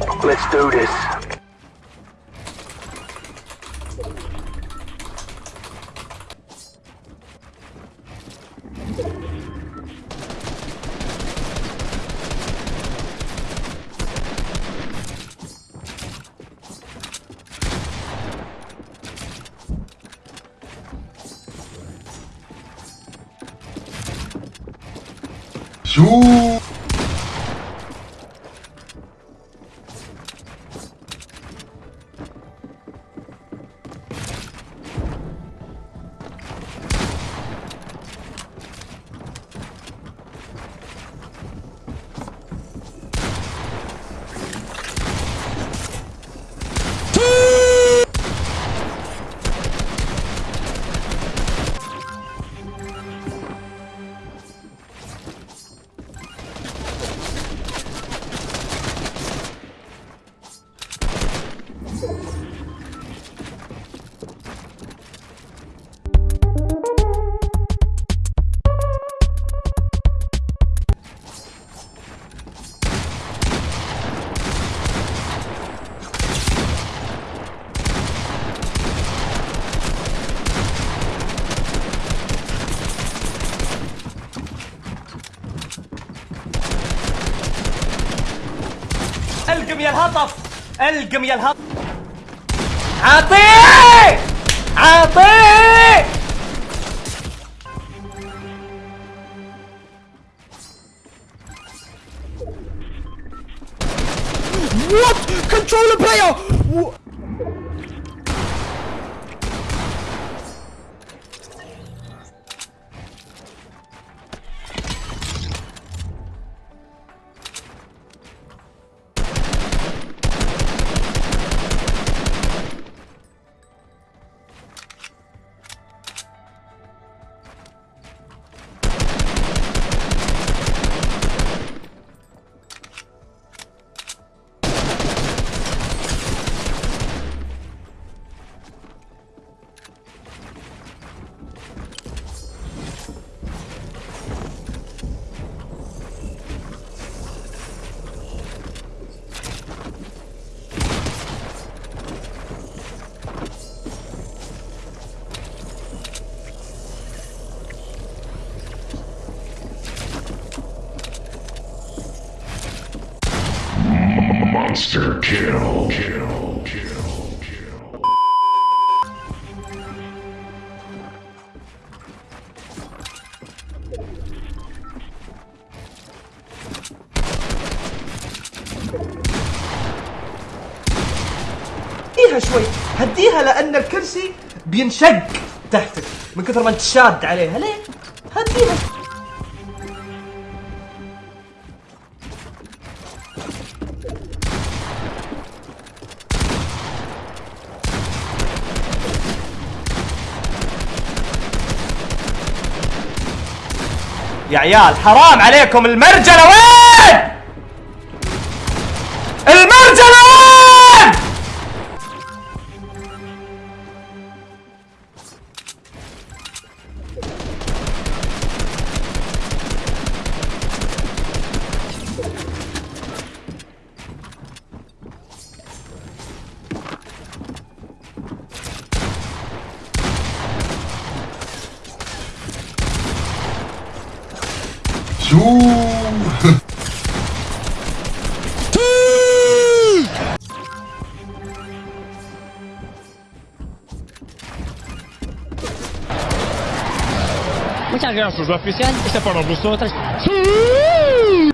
Let's do this. شو ألقم يا الهطف ألقم يا الهطف عطيه عطيه What? Controller player! Monster kill. Kill. هديها شوي هديها لأن الكرسي بينشق تحتك من كثر ما انت شاد عليها ليه هديها يا عيال حرام عليكم المرجلة وين؟ شو Muchas gracias, oficial. Este para vosotras. ¡Sí!